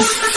you